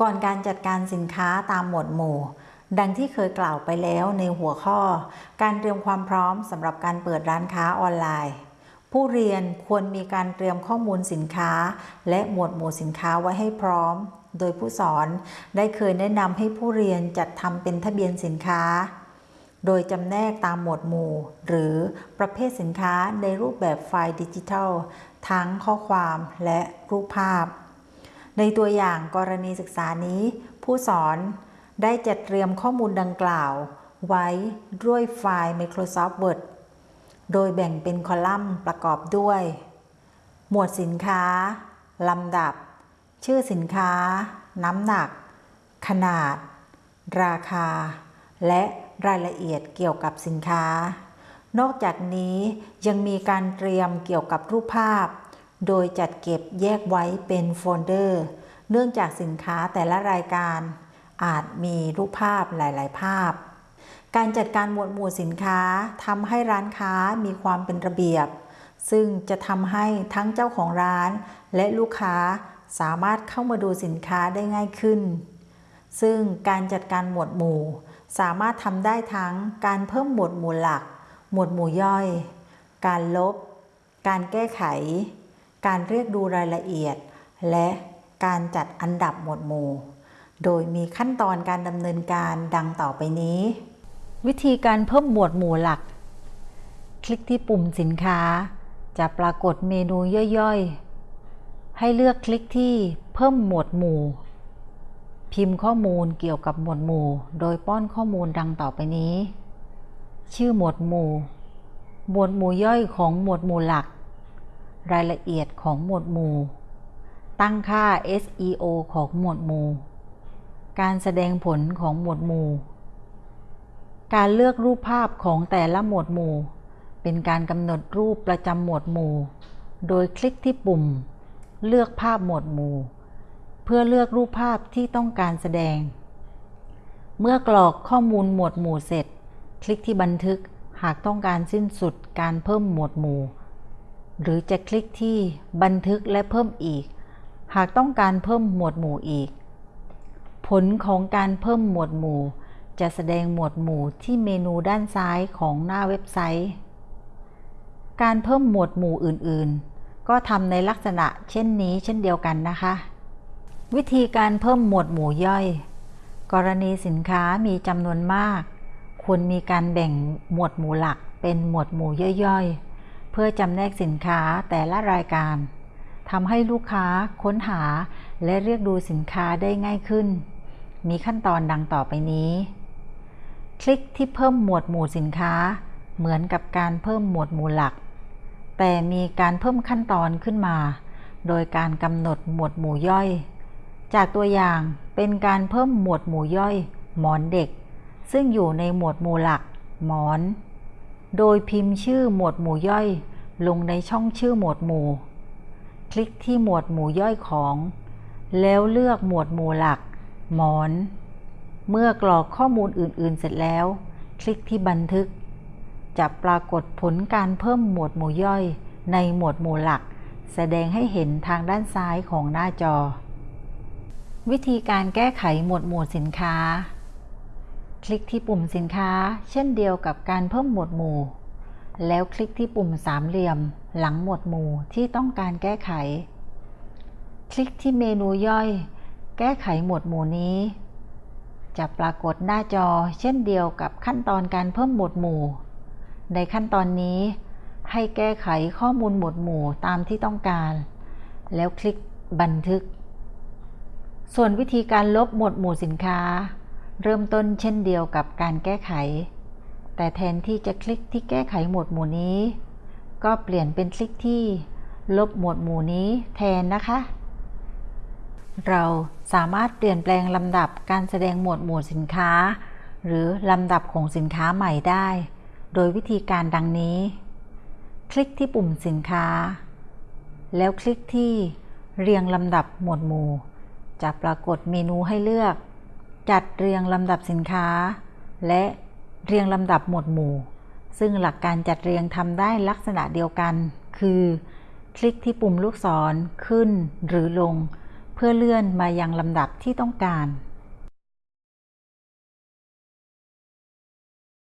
ก่อนการจัดการสินค้าตามหมวดหมู่ ดังที่เคยกล่าวไปแล้วในหัวข้อ การเตรียมความพร้อมสำหรับการเปิดร้านค้าออนไลน์ ผู้เรียนควรมีการเตรียมข้อมูลสินค้า และหมวดหมู่สินค้าไว้ให้พร้อม โดยผู้สอนได้เคยแนะนำให้ผู้เรียนจัดทำเป็นทะเบียนสินค้า โดยจำแนกตามหมวดหมู่ หรือประเภทสินค้าในรูปแบบไฟล์ดิจิทัล ทั้งข้อความและรูปภาพ ในตัวอย่างกรณีศึกษานี้ ผู้สอนได้จัดเตรียมข้อมูลดังกล่าว ไว้ด้วยไฟล์ Microsoft Word โดยแบ่งเป็นคอลัมน์ประกอบด้วย หมวดสินค้า ลำดับ ชื่อสินค้า น้ำหนัก ขนาด ราคา และรายละเอียดเกี่ยวกับสินค้า นอกจากนี้ยังมีการเตรียมเกี่ยวกับรูปภาพ โดยจัดเก็บแยกไว้เป็นโฟลเดอร์ เนื่องจากสินค้าแต่ละรายการ อาจมีรูปภาพหลาย ๆ ภาพ การจัดการหมวดหมู่สินค้าทำให้ร้านค้ามีความเป็นระเบียบ ซึ่งจะทำให้ทั้งเจ้าของร้านและลูกค้าสามารถเข้ามาดูสินค้าได้ง่ายขึ้น ซึ่งการจัดการหมวดหมู่ สามารถทำได้ทั้งการเพิ่มหมวดหมู่หลัก หมวดหมู่ย่อย การลบ การแก้ไข การเรียกดูรายละเอียด และการจัดอันดับหมวดหมู่ โดยมีขั้นตอนการดำเนินการดังต่อไปนี้ วิธีการเพิ่มหมวดหมู่หลัก คลิกที่ปุ่มสินค้า จะปรากฏเมนูย่อยๆ ให้เลือกคลิกที่เพิ่มหมวดหมู่ พิมพ์ข้อมูลเกี่ยวกับหมวดหมู่ โดยป้อนข้อมูลดังต่อไปนี้ ชื่อหมวดหมู่ หมวดหมู่ย่อยของหมวดหมู่หลัก รายละเอียดของหมวดหมู่ ตั้งค่า SEO ของหมวดหมู่ การแสดงผลของหมวดหมู่ การเลือกรูปภาพของแต่ละหมวดหมู่ เป็นการกำหนดรูปประจำหมวดหมู่ โดยคลิกที่ปุ่ม เลือกภาพหมวดหมู่ เพื่อเลือกรูปภาพที่ต้องการแสดง เมื่อกรอกข้อมูลหมวดหมู่เสร็จ คลิกที่บันทึกหากต้องการสิ้นสุดการเพิ่มหมวดหมู่ หรือจะคลิกที่บันทึกและเพิ่มอีก หากต้องการเพิ่มหมวดหมู่อีก ผลของการเพิ่มหมวดหมู่ จะแสดงหมวดหมู่ที่เมนูด้านซ้ายของหน้าเว็บไซต์ การเพิ่มหมวดหมู่อื่นๆ ก็ทำในลักษณะเช่นนี้เช่นเดียวกันนะคะ วิธีการเพิ่มหมวดหมู่ย่อย กรณีสินค้ามีจำนวนมาก ควรมีการแบ่งหมวดหมู่หลักเป็นหมวดหมู่ย่อยๆ เพื่อจำแนกสินค้าแต่ละรายการทำให้ลูกค้าค้นหาและเรียกดูสินค้าได้ง่ายขึ้น มีขั้นตอนดังต่อไปนี้ คลิกที่เพิ่มหมวดหมู่สินค้า เหมือนกับการเพิ่มหมวดหมู่หลัก แต่มีการเพิ่มขั้นตอนขึ้นมา โดยการกำหนดหมวดหมู่ย่อย จากตัวอย่างเป็นการเพิ่มหมวดหมู่ย่อย หมอนเด็ก ซึ่งอยู่ในหมวดหมู่หลัก หมอน โดยพิมพ์ชื่อหมวดหมู่ย่อยลงในช่องชื่อหมวดหมู่ คลิกที่หมวดหมู่ย่อยของ แล้วเลือกหมวดหมู่หลัก หมอน เมื่อกรอกข้อมูลอื่น ๆ เสร็จแล้ว คลิกที่บันทึก จะปรากฏผลการเพิ่มหมวดหมู่ย่อย ในหมวดหมู่หลัก แสดงให้เห็นทางด้านซ้ายของหน้าจอ วิธีการแก้ไขหมวดหมู่สินค้า คลิกที่ปุ่มสินค้า เช่นเดียวกับการเพิ่มหมวดหมู่ แล้วคลิกที่ปุ่มสามเหลี่ยม หลังหมวดหมู่ที่ต้องการแก้ไข คลิกที่เมนูย่อย แก้ไขหมวดหมู่นี้ จะปรากฏหน้าจอเช่นเดียวกับขั้นตอนการเพิ่มหมวดหมู่ ในขั้นตอนนี้ ให้แก้ไขข้อมูลหมวดหมู่ตามที่ต้องการ แล้วคลิกบันทึก ส่วนวิธีการลบหมวดหมู่สินค้า เริ่มต้นเช่นเดียวกับการแก้ไข แต่แทนที่จะคลิกที่แก้ไขหมวดหมู่นี้ ก็เปลี่ยนเป็นคลิกที่ลบหมวดหมู่นี้แทนนะคะ เราสามารถเปลี่ยนแปลงลำดับการแสดงหมวดหมู่สินค้า หรือลำดับของสินค้าใหม่ได้ โดยวิธีการดังนี้ คลิกที่ปุ่มสินค้า แล้วคลิกที่เรียงลำดับหมวดหมู่ จะปรากฏเมนูให้เลือก จัดเรียงลำดับสินค้า และเรียงลำดับหมวดหมู่ ซึ่งหลักการจัดเรียงทำได้ลักษณะเดียวกัน คือ คลิกที่ปุ่มลูกศรขึ้นหรือลง เพื่อเลื่อนมายังลำดับที่ต้องการ